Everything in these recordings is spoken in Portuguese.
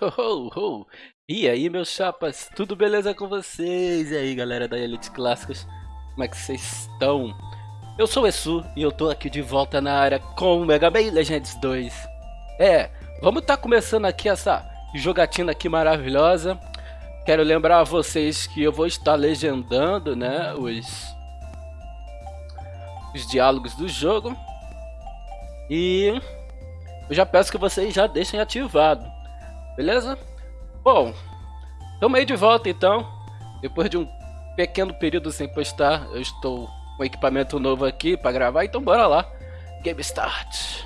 Ho, ho, E aí, meus chapas, tudo beleza com vocês? E aí, galera da Elite Clássicos, como é que vocês estão? Eu sou o Esu e eu tô aqui de volta na área com o Mega Man Legends 2. É, vamos tá começando aqui essa jogatina aqui maravilhosa. Quero lembrar a vocês que eu vou estar legendando, né, os, os diálogos do jogo. E eu já peço que vocês já deixem ativado Beleza? Bom, estamos aí de volta então. Depois de um pequeno período sem postar, eu estou com equipamento novo aqui para gravar, então bora lá. Game Start.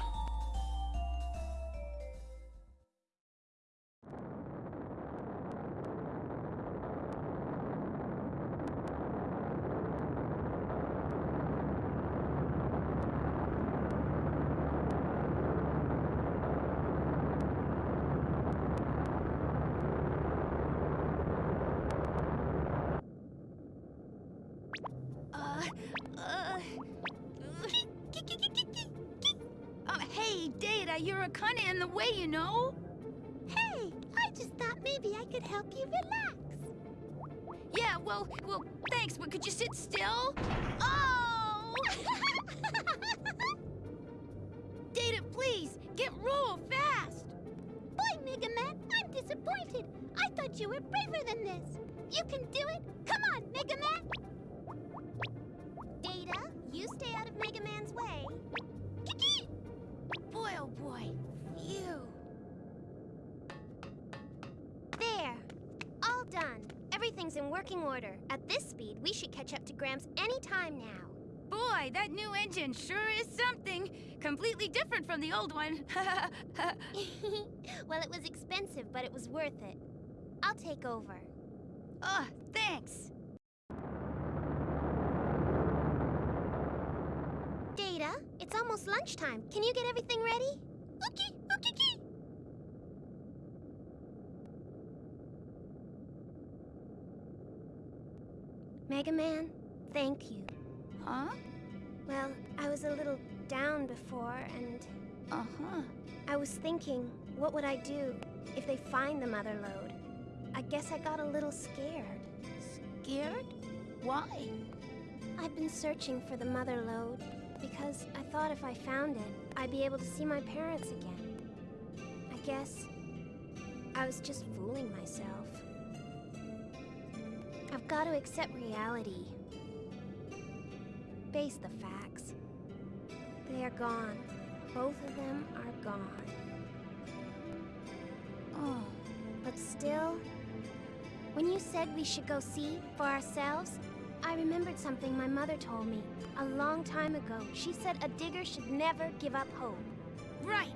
You're a kinda in the way, you know? Hey, I just thought maybe I could help you relax. Yeah, well, well, thanks, but could you sit still? Oh! Data, please, get roll fast! Boy, Mega Man, I'm disappointed. I thought you were braver than this. You can do it. Come on, Mega Man. You stay out of Mega Man's way. Kiki! Boy, oh boy. Phew. There. All done. Everything's in working order. At this speed, we should catch up to Gramps any time now. Boy, that new engine sure is something. Completely different from the old one. well, it was expensive, but it was worth it. I'll take over. Oh, thanks. It's almost lunchtime. Can you get everything ready? Okay, okay, okay. Mega Man, thank you. Huh? Well, I was a little down before, and... Uh-huh. I was thinking, what would I do if they find the mother lode? I guess I got a little scared. Scared? Why? I've been searching for the mother lode, because I thought if I found it, I'd be able to see my parents again. I guess I was just fooling myself. I've got to accept reality. Face the facts. They are gone. Both of them are gone. Oh. But still, when you said we should go see for ourselves, I remembered something my mother told me a long time ago. She said a digger should never give up hope. Right.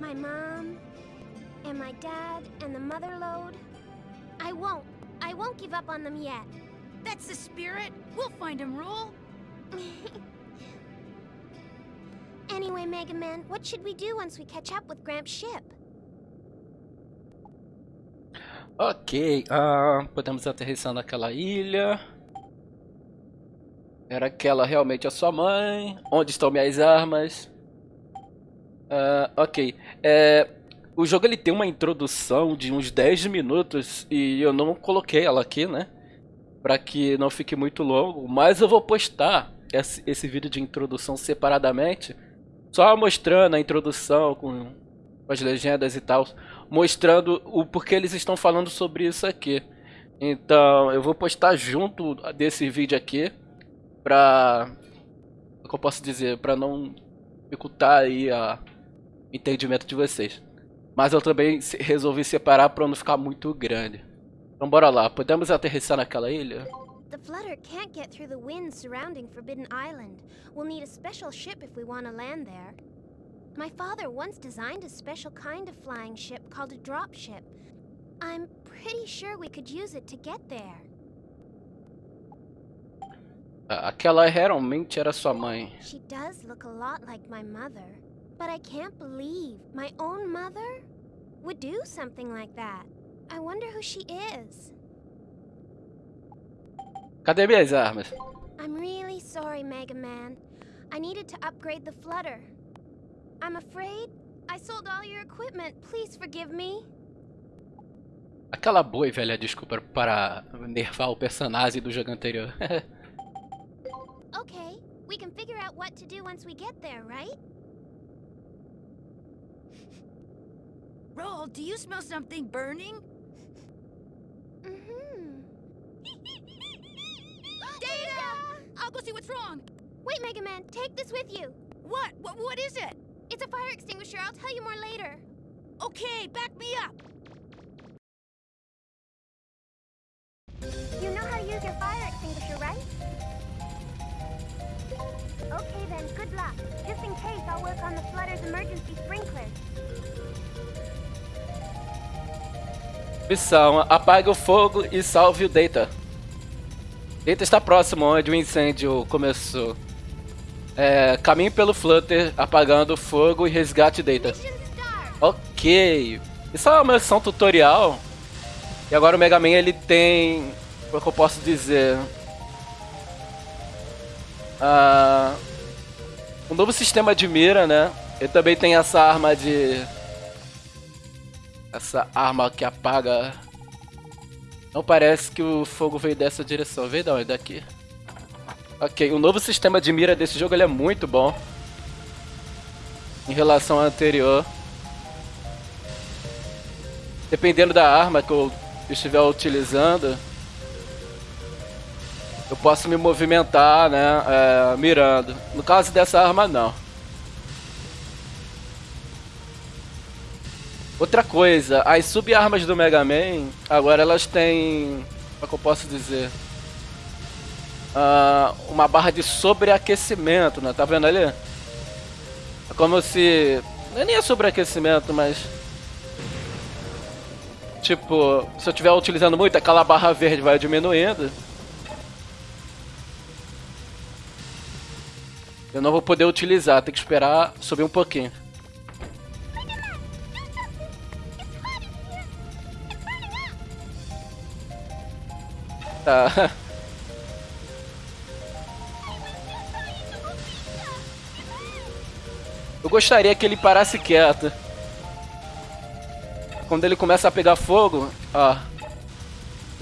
My mom, and my dad, and the mother lode. I won't. I won't give up on them yet. That's the spirit. We'll find them, Rule. anyway, Mega Man, what should we do once we catch up with Gramps' ship? Ok, uh, podemos aterrissar naquela ilha. Era aquela realmente a sua mãe? Onde estão minhas armas? Uh, ok. É, o jogo ele tem uma introdução de uns 10 minutos e eu não coloquei ela aqui, né? Para que não fique muito longo, mas eu vou postar esse, esse vídeo de introdução separadamente, só mostrando a introdução com, com as legendas e tal, mostrando o porquê eles estão falando sobre isso aqui. Então, eu vou postar junto desse vídeo aqui pra... O que eu posso dizer? Pra não dificultar aí a entendimento de vocês. Mas eu também resolvi separar pra não ficar muito grande. Então bora lá, podemos aterrissar naquela ilha? The Flutter can't get through the winds surrounding Forbidden Island. We'll need a special ship if we want to land there. My father once designed a special kind of flying ship called a dropship. I'm pretty sure we could use it to get there. Aquela realmente era sua mãe. She does look a lot like my mother. But I can't believe my own mother would do something like that. I wonder who she is. Cadê minhas armas? I'm really sorry, Mega Man. I needed to upgrade the flutter. I'm afraid I sold all your equipment. Please forgive me. Aquela boa e velha desculpa para nervar o personagem do jogo anterior. Okay, we can figure out what to do once we get there, right? Roll, do you smell something burning? Mm-hmm. Data! I'll go see what's wrong. Wait, Mega Man, take this with you. What? What? What is it? It's a fire extinguisher. I'll tell you more later. Okay, back me up. You know how to use your fire Okay then, good luck. Just in case, I'll work on the Flutter's emergency sprinklers. Missão: apague o fogo e salve o Data. Data está próximo onde o incêndio começou. É, caminhe pelo Flutter, apagando o fogo e resgate Data. Ok. Isso é uma missão tutorial. E agora o Mega Man ele tem. Como é que eu posso dizer? Ah, um novo sistema de mira, né? Ele também tem essa arma de. Essa arma que apaga. Não parece que o fogo veio dessa direção. Veio da onde? Daqui. Ok, o novo sistema de mira desse jogo é muito bom. Em relação ao anterior. Dependendo da arma que eu estiver utilizando, eu posso me movimentar, né, é, mirando. No caso dessa arma, não. Outra coisa, as sub-armas do Mega Man, agora elas têm, como é que eu posso dizer? Ah, uma barra de sobreaquecimento, né? Tá vendo ali? É como se... nem é sobreaquecimento, mas... Tipo, se eu estiver utilizando muito, aquela barra verde vai diminuindo. Eu não vou poder utilizar, tem que esperar subir um pouquinho. Tá. Eu gostaria que ele parasse quieto. Quando ele começa a pegar fogo, ó.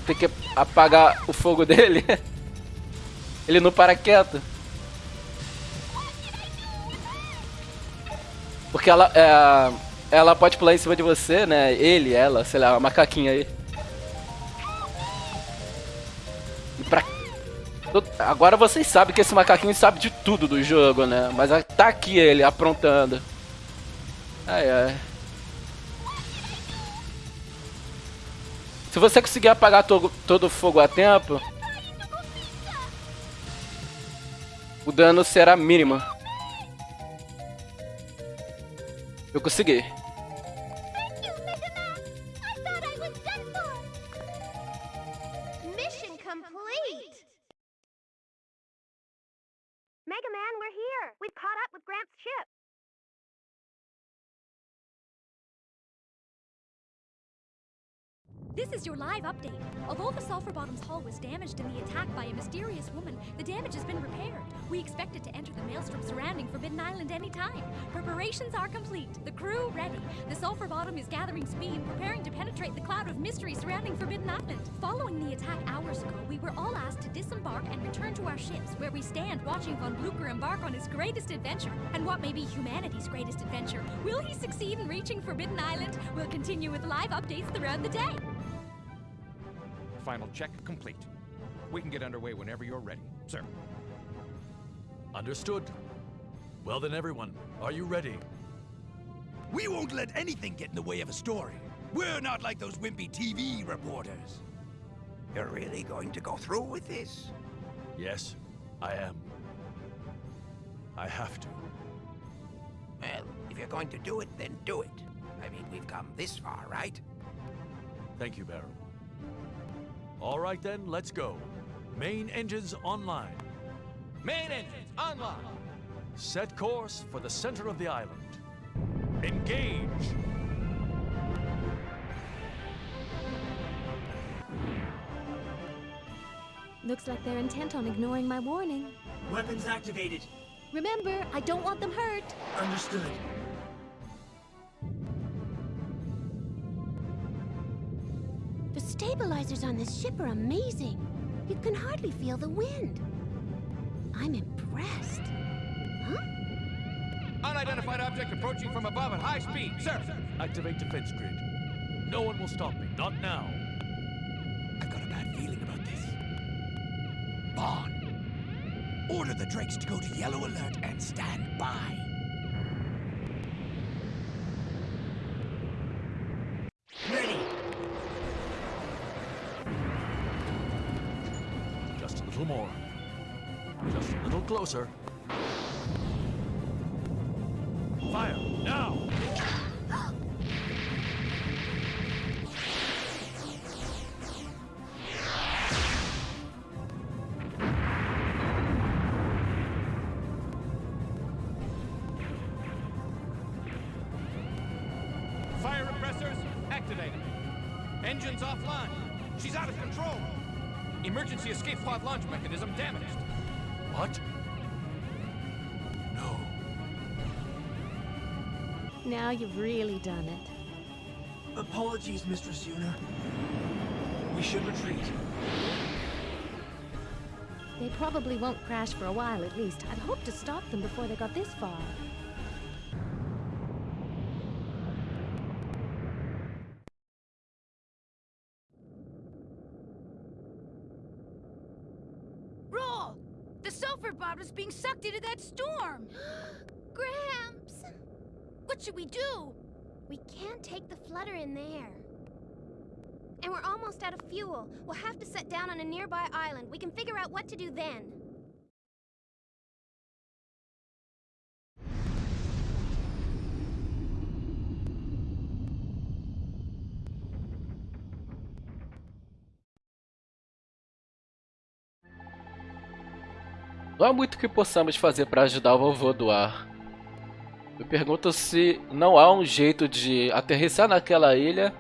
Tem que apagar o fogo dele. Ele não para quieto. Porque ela, é, ela pode pular em cima de você, né? Ele, ela, sei lá, a macaquinha aí. E pra... Agora vocês sabem que esse macaquinho sabe de tudo do jogo, né? Mas tá aqui ele aprontando. Ai, ai. Se você conseguir apagar to todo o fogo a tempo, o dano será mínimo. Eu consegui. Is your live update. Although the Sulphur Bottoms hull was damaged in the attack by a mysterious woman, the damage has been repaired. We expect it to enter the maelstrom surrounding Forbidden Island any time. Preparations are complete. The crew ready. The Sulphur Bottom is gathering speed, preparing to penetrate the cloud of mystery surrounding Forbidden Island. Following the attack hours ago, we were all asked to disembark and return to our ships, where we stand watching Von Blucher embark on his greatest adventure, and what may be humanity's greatest adventure. Will he succeed in reaching Forbidden Island? We'll continue with live updates throughout the day. Final check complete. We can get underway whenever you're ready, sir. Understood. Well then, everyone, are you ready? We won't let anything get in the way of a story. We're not like those wimpy TV reporters. You're really going to go through with this? Yes, I am. I have to. Well, if you're going to do it, then do it. I mean, we've come this far, right? Thank you, Barrow. All right then, let's go. Main engines online. Main engines online. Set course for the center of the island. Engage! Looks like they're intent on ignoring my warning. Weapons activated. Remember, I don't want them hurt. Understood. Stabilizers on this ship are amazing. You can hardly feel the wind. I'm impressed. Huh? Unidentified object approaching from above at high speed, sir. Activate defense grid. No one will stop me. Not now. I've got a bad feeling about this. Bond, order the Drakes to go to yellow alert and stand by. Closer. Now you've really done it. Apologies, Mistress Yuna. We should retreat. They probably won't crash for a while at least. I'd hoped to stop them before they got this far. Roll! The sulfur bottom's being sucked into that storm! Gramps! What should we do? We can't take the flutter in there. And we're almost out of fuel. We'll have to set down on a nearby island. We can figure out what to do then. Não há muito que possamos fazer para ajudar o vovô do ar. Eu pergunto se não há um jeito de aterrissar naquela ilha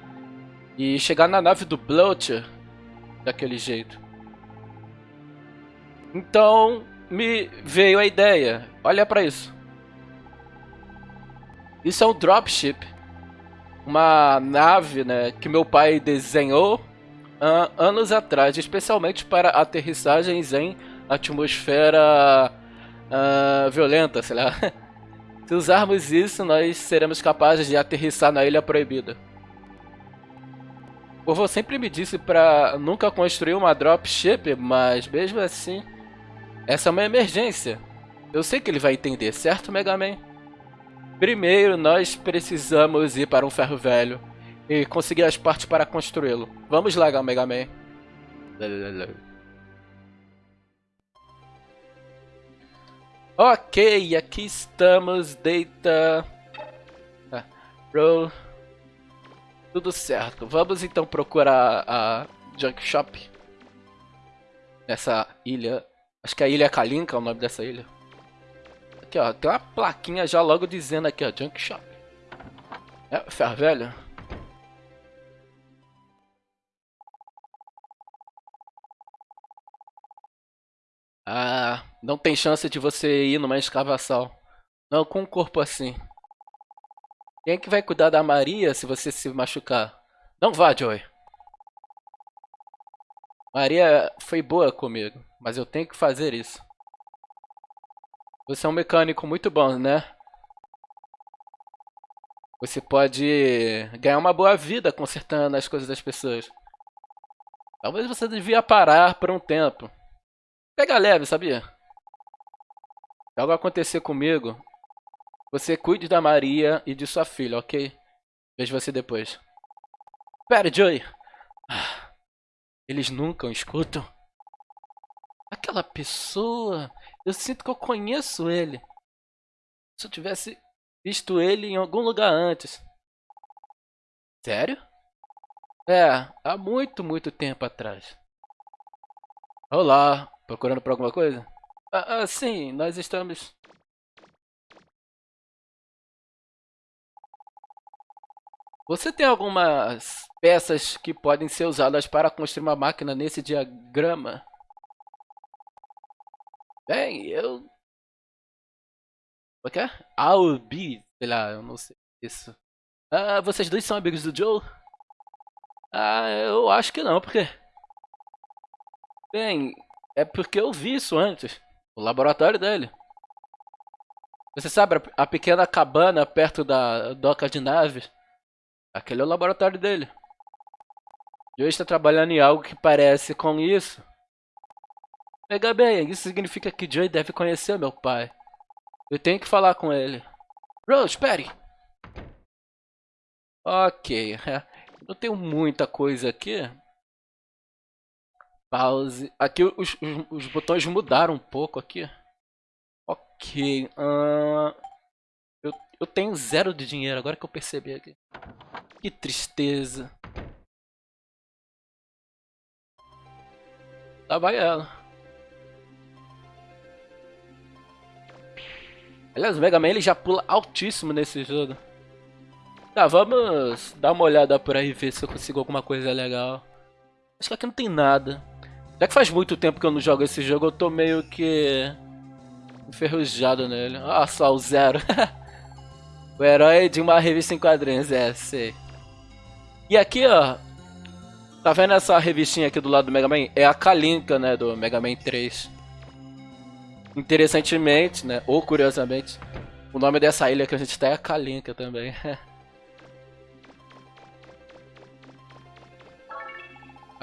e chegar na nave do Bloater daquele jeito. Então me veio a ideia. Olha para isso. Isso é um dropship, uma nave, né, que meu pai desenhou uh, anos atrás, especialmente para aterrissagens em atmosfera uh, violenta, sei lá. Se usarmos isso, nós seremos capazes de aterrissar na Ilha Proibida. O vovô sempre me disse para nunca construir uma dropship, mas mesmo assim, essa é uma emergência. Eu sei que ele vai entender, certo, Mega Man? Primeiro, nós precisamos ir para um ferro velho e conseguir as partes para construí-lo. Vamos lá, Mega Man. Ok, aqui estamos, data, ah, roll, tudo certo. Vamos então procurar a Junk Shop nessa ilha. Acho que é a Ilha Kalinka é o nome dessa ilha. Aqui ó, tem uma plaquinha já logo dizendo aqui ó, Junk Shop. É, ferro velho. Não tem chance de você ir numa escavação. Não com um corpo assim. Quem é que vai cuidar da Maria se você se machucar? Não vá, Joey. Maria foi boa comigo, mas eu tenho que fazer isso. Você é um mecânico muito bom, né? Você pode ganhar uma boa vida consertando as coisas das pessoas. Talvez você devia parar por um tempo. Pega leve, sabia? Algo acontecer comigo, você cuide da Maria e de sua filha, ok? Vejo você depois. Pera, Joey. Ah, eles nunca escutam. Aquela pessoa, eu sinto que eu conheço ele. Se eu tivesse visto ele em algum lugar antes. Sério? É, há muito, muito tempo atrás. Olá, procurando por alguma coisa? Ah, ah sim, nós estamos... Você tem algumas peças que podem ser usadas para construir uma máquina nesse diagrama? Bem, eu... O que é? I'll be, sei lá, eu não sei isso. Ah, vocês dois são amigos do Joe? Ah, eu acho que não, porque. Bem, é porque eu vi isso antes. O laboratório dele. Você sabe a pequena cabana perto da doca de naves? Aquele é o laboratório dele. Joe está trabalhando em algo que parece com isso. Pega bem, isso significa que Joey deve conhecer meu pai. Eu tenho que falar com ele. Rose, espere! Ok, não tenho muita coisa aqui. Pause. Aqui os, os, os botões mudaram um pouco aqui. Ok. Uh, eu, eu tenho zero de dinheiro, agora que eu percebi aqui. Que tristeza. Lá vai ela. Aliás, o Mega Man ele já pula altíssimo nesse jogo. Tá, vamos dar uma olhada por aí ver se eu consigo alguma coisa legal. Acho que aqui não tem nada. Já que faz muito tempo que eu não jogo esse jogo, eu tô meio que enferrujado nele. Ah, só o Zero. o herói de uma revista em quadrinhos, é, sei. E aqui, ó. Tá vendo essa revistinha aqui do lado do Mega Man? É a Kalinka, né, do Mega Man 3. Interessantemente, né, ou curiosamente, o nome dessa ilha que a gente tá é a Kalinka também.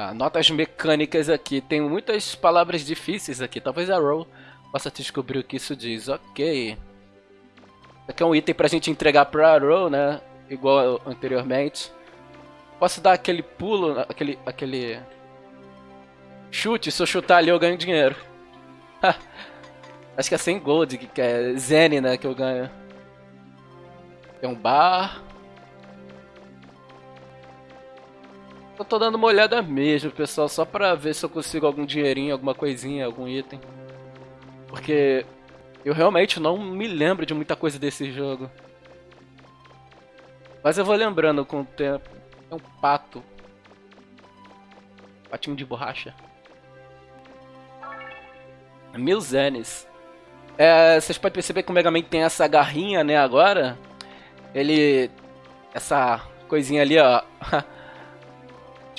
Ah, notas mecânicas aqui. Tem muitas palavras difíceis aqui. Talvez a Roll possa descobrir o que isso diz. Ok. Aqui é um item pra gente entregar pra Roll, né? Igual anteriormente. Posso dar aquele pulo, aquele... aquele... Chute, se eu chutar ali eu ganho dinheiro. Acho que é 100 gold, que é Zen, né, que eu ganho. Tem um bar. Eu tô dando uma olhada mesmo, pessoal, só pra ver se eu consigo algum dinheirinho, alguma coisinha, algum item. Porque eu realmente não me lembro de muita coisa desse jogo. Mas eu vou lembrando com o tempo. É um pato. Patinho de borracha. Mil zenes. É, vocês podem perceber que o Mega Man tem essa garrinha, né, agora. Ele... Essa coisinha ali, ó.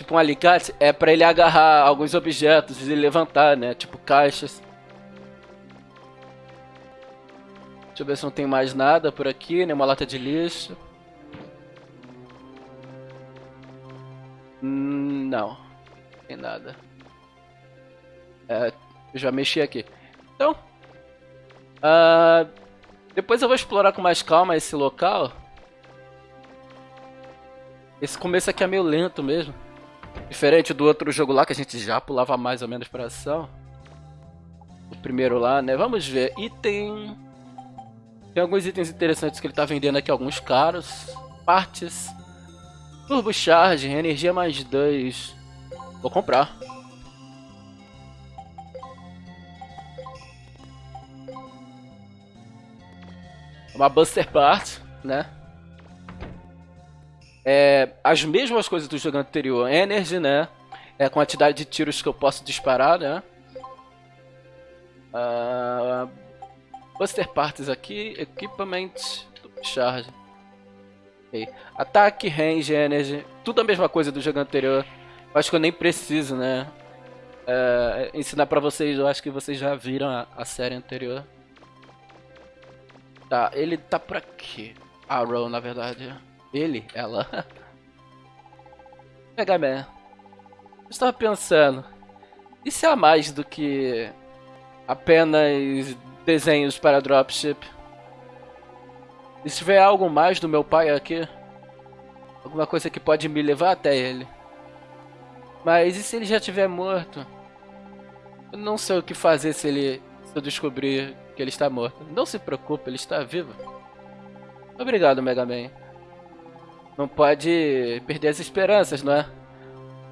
tipo um alicate, é pra ele agarrar alguns objetos e levantar, né? Tipo caixas. Deixa eu ver se não tem mais nada por aqui, né? Uma lata de lixo. Hum, não. Tem nada. É, já mexi aqui. Então. Uh, depois eu vou explorar com mais calma esse local. Esse começo aqui é meio lento mesmo. Diferente do outro jogo lá, que a gente já pulava mais ou menos pra ação. O primeiro lá, né? Vamos ver. Item... Tem alguns itens interessantes que ele tá vendendo aqui, alguns caros. Partes. Turbo Charge, energia mais 2. Vou comprar. Uma Buster Part, né? É, as mesmas coisas do jogo anterior. Energy, né? É a quantidade de tiros que eu posso disparar, né? Uh, Buster Parts aqui, Equipment, Charge. Okay. Ataque, Range, Energy, tudo a mesma coisa do jogo anterior. Eu acho que eu nem preciso, né? Uh, ensinar pra vocês, eu acho que vocês já viram a, a série anterior. Tá, ele tá por aqui. Arrow, na verdade. Ele, ela. Mega Man. Eu estava pensando. Se há mais do que apenas desenhos para dropship? E se tiver algo mais do meu pai aqui? Alguma coisa que pode me levar até ele? Mas e se ele já estiver morto? Eu não sei o que fazer se ele se eu descobrir que ele está morto. Não se preocupe, ele está vivo. Obrigado, Mega Man. Não pode perder as esperanças, não é?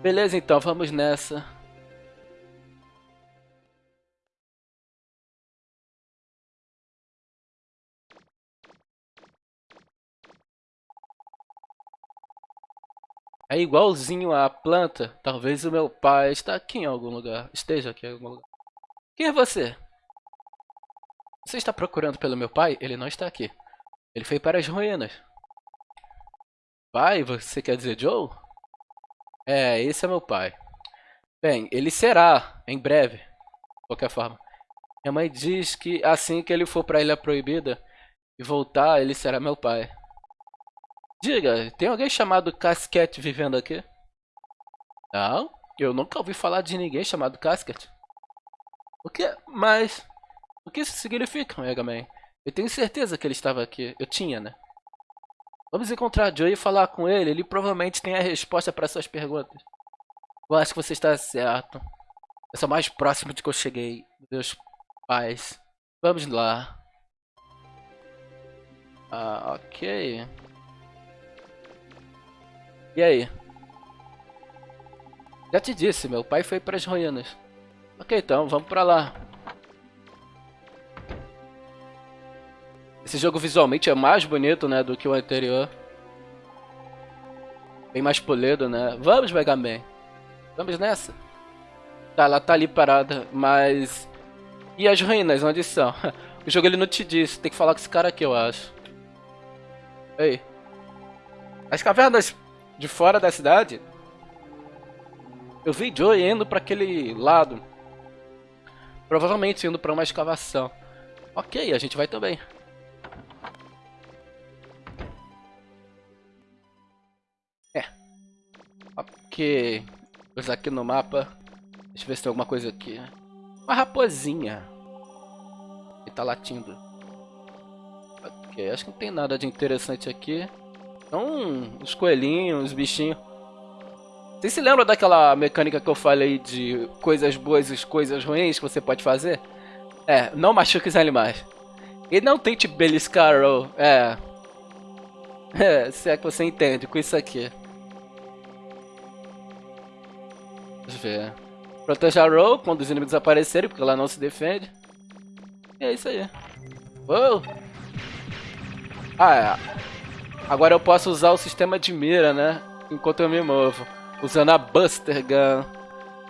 Beleza, então, vamos nessa. É igualzinho à planta. Talvez o meu pai está aqui em algum lugar. Esteja aqui em algum lugar. Quem é você? Você está procurando pelo meu pai? Ele não está aqui. Ele foi para as ruínas. Pai, você quer dizer Joe? É, esse é meu pai. Bem, ele será, em breve. De qualquer forma. Minha mãe diz que assim que ele for pra Ilha Proibida e voltar, ele será meu pai. Diga, tem alguém chamado Casquete vivendo aqui? Não, eu nunca ouvi falar de ninguém chamado Casquete. O que? Mas... O que isso significa, Mega Man? Eu tenho certeza que ele estava aqui. Eu tinha, né? Vamos encontrar Joey e falar com ele. Ele provavelmente tem a resposta para suas perguntas. Eu acho que você está certo. Eu sou mais próximo de que eu cheguei. Meus pais. Vamos lá. Ah, ok. E aí? Já te disse, meu pai foi para as ruínas. Ok, então, vamos pra lá. Esse jogo visualmente é mais bonito, né, do que o anterior. Bem mais polido, né? Vamos, Mega Man. Vamos nessa. Tá, ela tá ali parada, mas... E as ruínas, onde são? O jogo ele não te disse, tem que falar com esse cara aqui, eu acho. Ei. As cavernas de fora da cidade? Eu vi Joey indo para aquele lado. Provavelmente indo para uma escavação. Ok, a gente vai também. Ok. Vamos aqui no mapa. Deixa eu ver se tem alguma coisa aqui. Uma raposinha. Que tá latindo. Ok, acho que não tem nada de interessante aqui. Então, os coelhinhos, os bichinhos. Você se lembra daquela mecânica que eu falei de coisas boas e coisas ruins que você pode fazer? É, não machuque os animais. E não tente beliscar o... É. É, se é que você entende com isso aqui. Eu ver. Proteja a Row quando os inimigos aparecerem, porque ela não se defende. E é isso aí. Uou! Ah, é. Agora eu posso usar o sistema de mira, né? Enquanto eu me movo usando a Buster Gun,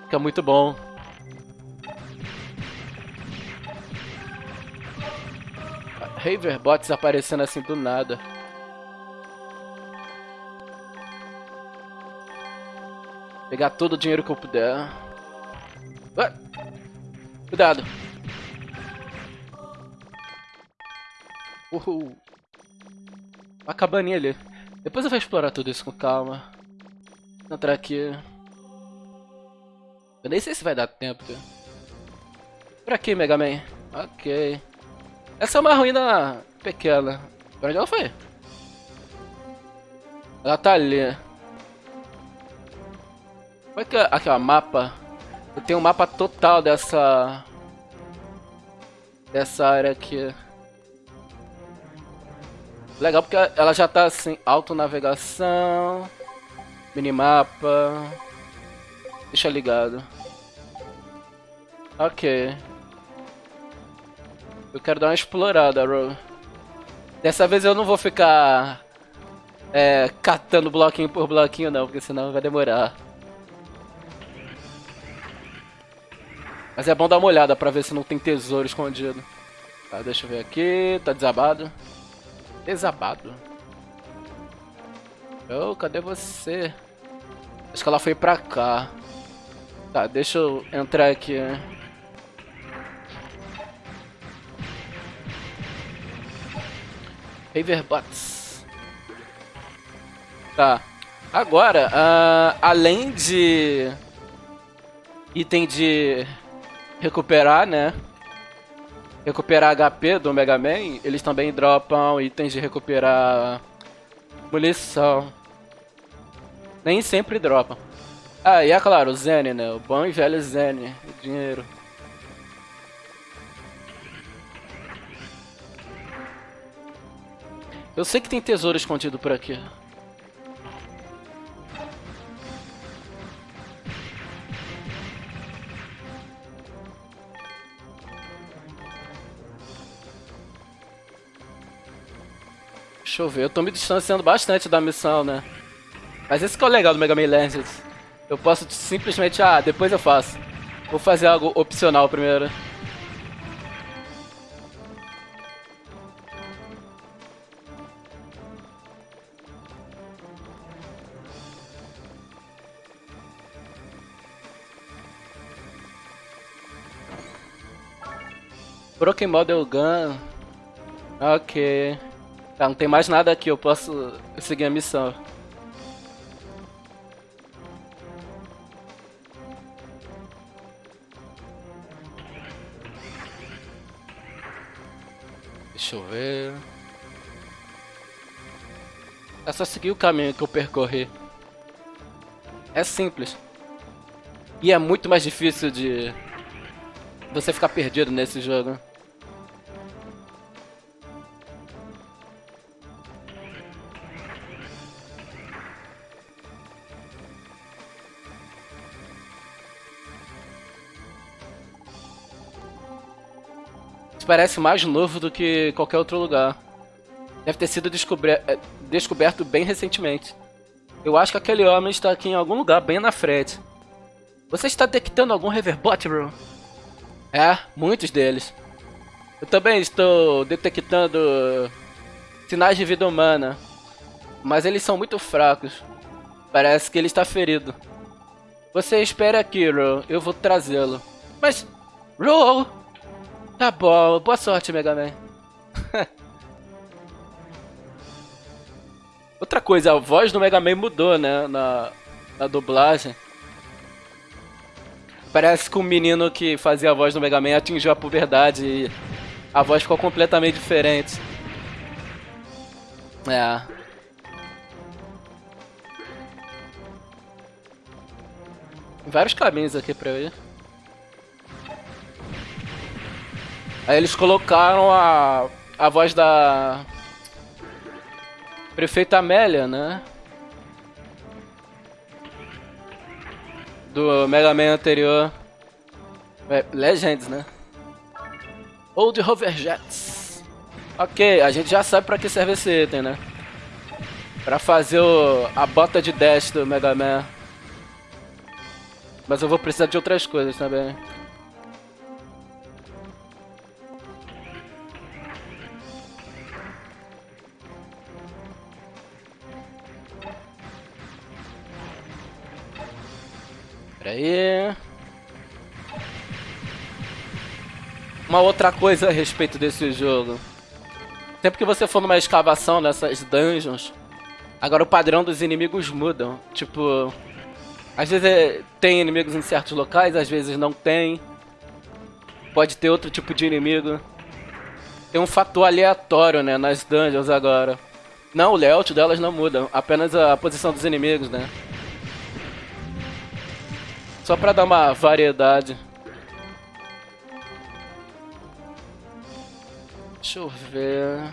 que é muito bom. Haverbots aparecendo assim do nada. Pegar todo o dinheiro que eu puder. Cuidado. Uhul. Uma cabaninha ali. Depois eu vou explorar tudo isso com calma. Entrar aqui. Eu nem sei se vai dar tempo. Por aqui, Mega Man. Ok. Essa é uma ruína pequena. Pra onde ela foi? Ela tá ali. Como é que é? Aqui, mapa. Eu tenho um mapa total dessa... Dessa área aqui. Legal porque ela já tá assim, autonavegação. Minimapa. Deixa ligado. Ok. Eu quero dar uma explorada, Ro. Dessa vez eu não vou ficar é, catando bloquinho por bloquinho não, porque senão vai demorar. Mas é bom dar uma olhada pra ver se não tem tesouro escondido. Tá, deixa eu ver aqui. Tá desabado. Desabado. Oh, cadê você? Acho que ela foi pra cá. Tá, deixa eu entrar aqui. Haverbots. Tá. Agora, uh, além de item de recuperar, né? Recuperar HP do Mega Man, eles também dropam itens de recuperar munição. Nem sempre dropa. Ah, e é claro, o Zen, né? O bom e velho Zen, o dinheiro. Eu sei que tem tesouro escondido por aqui. Deixa eu ver, eu tô me distanciando bastante da missão, né? Mas esse que é o legal do Mega Man Legends. Eu posso simplesmente, ah, depois eu faço. Vou fazer algo opcional primeiro. Broken Model Gun. Ok. Tá, não tem mais nada aqui, eu posso seguir a missão. Deixa eu ver. É só seguir o caminho que eu percorri. É simples. E é muito mais difícil de você ficar perdido nesse jogo. Parece mais novo do que qualquer outro lugar. Deve ter sido é, descoberto bem recentemente. Eu acho que aquele homem está aqui em algum lugar bem na frente. Você está detectando algum Reverbot, bro? É, muitos deles. Eu também estou detectando sinais de vida humana, mas eles são muito fracos. Parece que ele está ferido. Você espere aqui, Ro. Eu vou trazê-lo. Mas, Ro! Tá bom, boa sorte, Mega Man. Outra coisa, a voz do Mega Man mudou, né, na, na dublagem. Parece que o menino que fazia a voz do Mega Man atingiu a puberdade e a voz ficou completamente diferente. É. Vários caminhos aqui pra eu ir. Aí eles colocaram a, a voz da prefeita Amélia, né? do Mega Man anterior. É, Legends, né? Old Hover Jets. Ok, a gente já sabe pra que serve esse item, né? Pra fazer o, a bota de dash do Mega Man. Mas eu vou precisar de outras coisas também. Aí. Uma outra coisa a respeito desse jogo. Sempre que você for numa escavação nessas dungeons, agora o padrão dos inimigos mudam. Tipo, às vezes é, tem inimigos em certos locais, às vezes não tem. Pode ter outro tipo de inimigo. Tem um fator aleatório, né, nas dungeons agora. Não, o layout delas não muda, apenas a posição dos inimigos, né. Só pra dar uma variedade. Deixa eu ver...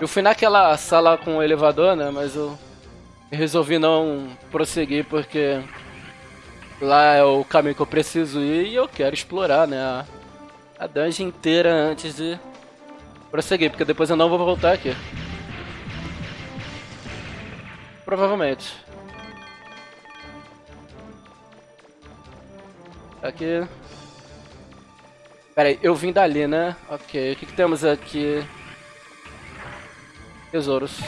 Eu fui naquela sala com o elevador, né? Mas eu resolvi não prosseguir porque lá é o caminho que eu preciso ir e eu quero explorar, né? A, a dungeon inteira antes de prosseguir, porque depois eu não vou voltar aqui. Provavelmente. Aqui. Pera aí, eu vim dali, né? Ok, o que, que temos aqui? Tesouros.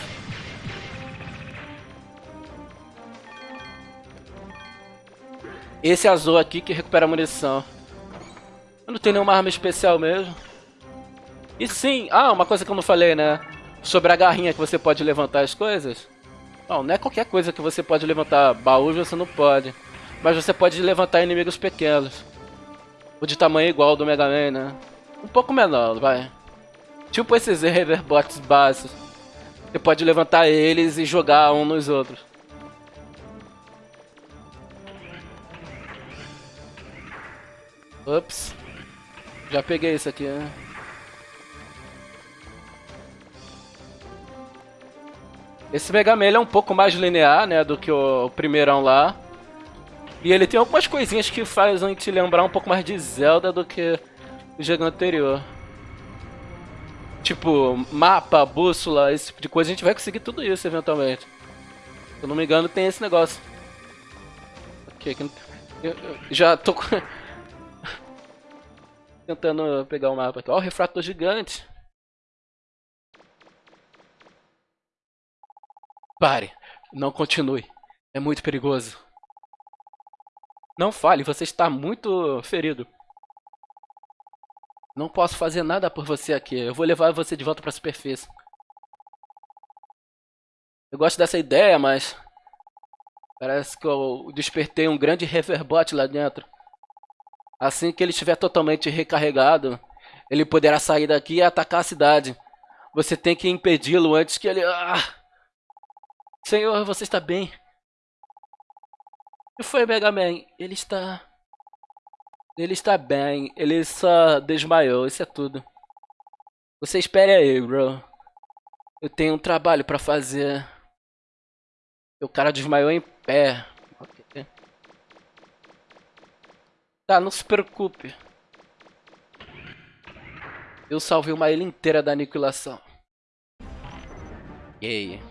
Esse azul aqui que recupera munição. Eu não tenho nenhuma arma especial mesmo. E sim, ah, uma coisa que eu não falei, né? Sobre a garrinha que você pode levantar as coisas. Não, não é qualquer coisa que você pode levantar. Baús você não pode. Mas você pode levantar inimigos pequenos. O de tamanho igual ao do Mega Man, né? Um pouco menor, vai. Tipo esses Reverbots básicos. Você pode levantar eles e jogar um nos outros. Ups. Já peguei isso aqui, né? Esse Mega Man é um pouco mais linear, né, do que o primeirão lá. E ele tem algumas coisinhas que fazem te lembrar um pouco mais de Zelda do que o jogo anterior. Tipo, mapa, bússola, esse tipo de coisa, a gente vai conseguir tudo isso eventualmente. Se eu não me engano, tem esse negócio. Ok, aqui eu, eu já tô tentando pegar o mapa aqui. Ó, o refrator gigante. Pare, não continue. É muito perigoso. Não fale, você está muito ferido. Não posso fazer nada por você aqui. Eu vou levar você de volta para a superfície. Eu gosto dessa ideia, mas... Parece que eu despertei um grande reverbote lá dentro. Assim que ele estiver totalmente recarregado, ele poderá sair daqui e atacar a cidade. Você tem que impedi-lo antes que ele... Ah! Senhor, você está bem? Que foi, Mega Man? Ele está... Ele está bem. Ele só desmaiou. Isso é tudo. Você espere aí, bro. Eu tenho um trabalho pra fazer. O cara desmaiou em pé. Okay. Tá, não se preocupe. Eu salvei uma ilha inteira da aniquilação. Yay.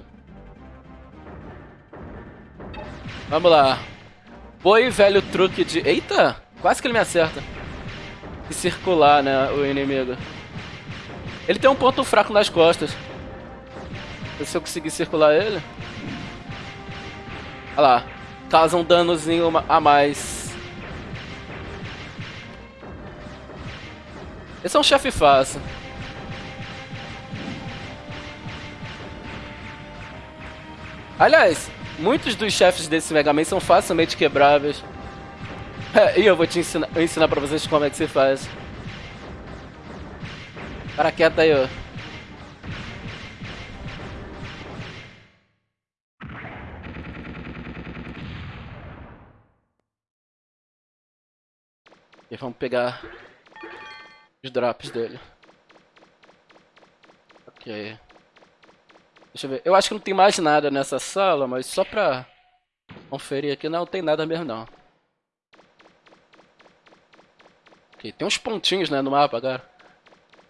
Vamos lá. Boi velho truque de... Eita! Quase que ele me acerta. E circular, né, o inimigo. Ele tem um ponto fraco nas costas. Se eu conseguir circular ele... Olha lá. Causa um danozinho a mais. Esse é um chefe fácil. Aliás, muitos dos chefes desse Mega Man são facilmente quebráveis. e eu vou te ensinar, ensinar pra vocês como é que se faz. Para quieto aí, ó. E vamos pegar os drops dele. Ok. Deixa eu ver. Eu acho que não tem mais nada nessa sala, mas só pra conferir aqui, não tem nada mesmo não. Tem uns pontinhos, né, no mapa agora.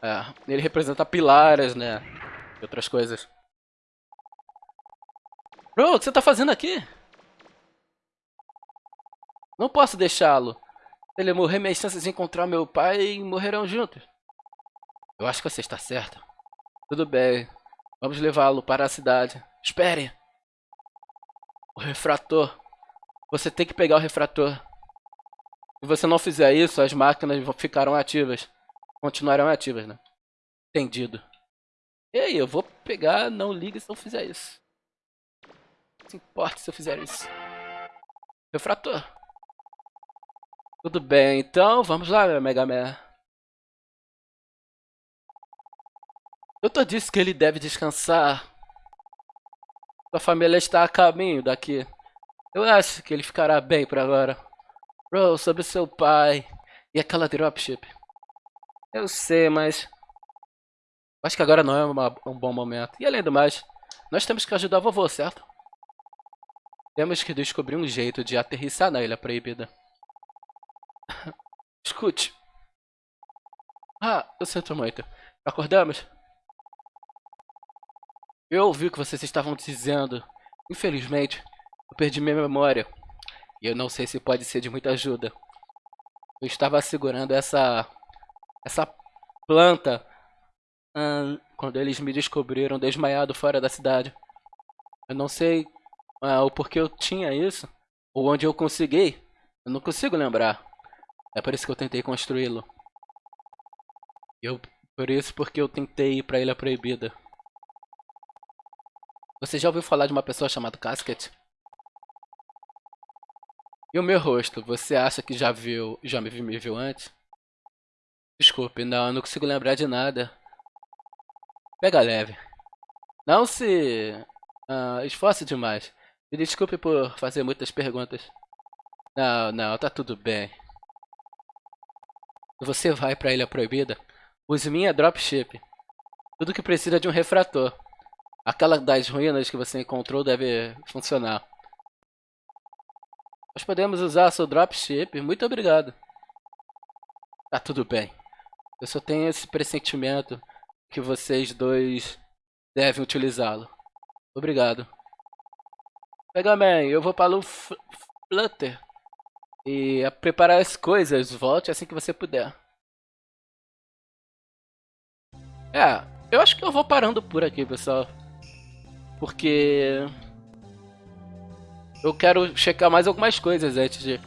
É, ele representa pilares, né, e outras coisas. Bro, o que você tá fazendo aqui? Não posso deixá-lo. Se ele morrer, minhas chances de encontrar meu pai morrerão juntos. Eu acho que você está certo. Tudo bem. Vamos levá-lo para a cidade. Espere! O refrator. Você tem que pegar o refrator. Se você não fizer isso, as máquinas ficarão ativas. Continuarão ativas, né? Entendido. E aí, eu vou pegar, não liga se eu fizer isso. Não se importa se eu fizer isso. Refrator. Tudo bem, então vamos lá, Mega Man. Doutor disse que ele deve descansar. Sua família está a caminho daqui. Eu acho que ele ficará bem por agora. Bro, sobre seu pai e aquela dropship. Eu sei, mas... Acho que agora não é uma, um bom momento. E além do mais, nós temos que ajudar vovô, certo? Temos que descobrir um jeito de aterrissar na Ilha Proibida. Escute. Ah, eu sinto muito. Acordamos? Eu ouvi o que vocês estavam dizendo. Infelizmente, eu perdi minha memória. E eu não sei se pode ser de muita ajuda. Eu estava segurando essa essa planta hum, quando eles me descobriram desmaiado fora da cidade. Eu não sei uh, o porquê eu tinha isso ou onde eu consegui. Eu não consigo lembrar. É por isso que eu tentei construí-lo. Eu por isso porque eu tentei ir para a Ilha Proibida. Você já ouviu falar de uma pessoa chamada Casket? E o meu rosto, você acha que já viu, já me, me viu antes? Desculpe, não, eu não consigo lembrar de nada. Pega leve. Não se uh, esforce demais. Me desculpe por fazer muitas perguntas. Não, não, tá tudo bem. Você vai para a Ilha Proibida? Use minha dropship. Tudo que precisa de um refrator. Aquela das ruínas que você encontrou deve funcionar. Nós podemos usar seu dropship. Muito obrigado. Tá tudo bem. Eu só tenho esse pressentimento que vocês dois devem utilizá-lo. Obrigado. Mega Man, eu vou para o Flutter. E a preparar as coisas. Volte assim que você puder. É, eu acho que eu vou parando por aqui, pessoal. Porque eu quero checar mais algumas coisas antes de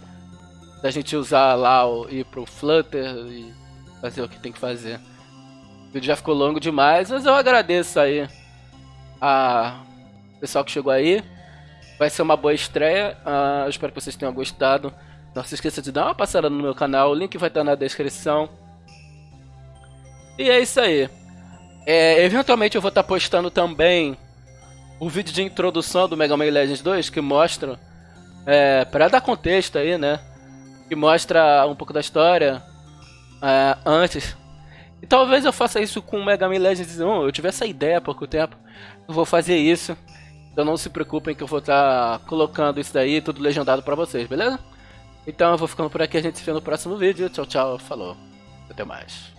da gente usar lá o ir pro Flutter e fazer o que tem que fazer. O vídeo já ficou longo demais, mas eu agradeço aí a pessoal que chegou aí. Vai ser uma boa estreia. Uh, eu espero que vocês tenham gostado. Não se esqueça de dar uma passada no meu canal, o link vai estar na descrição. E é isso aí. É, eventualmente eu vou estar postando também o vídeo de introdução do Mega Man Legends 2 que mostra, é, para dar contexto aí, né? Que mostra um pouco da história é, antes. E talvez eu faça isso com o Mega Man Legends 1. Eu tive essa ideia há pouco tempo. Eu vou fazer isso. Então não se preocupem que eu vou estar colocando isso daí tudo legendado para vocês, beleza? Então eu vou ficando por aqui, a gente se vê no próximo vídeo. Tchau, tchau, falou. Até mais.